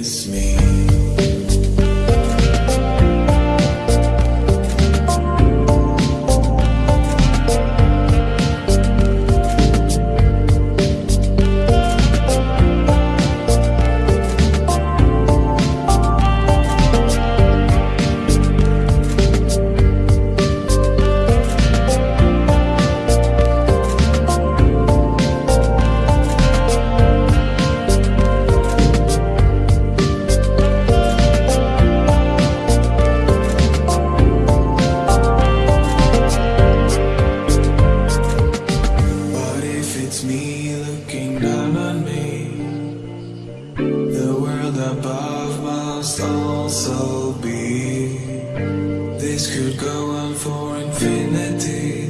miss me. me looking down on me. The world above must also be. This could go on for infinity.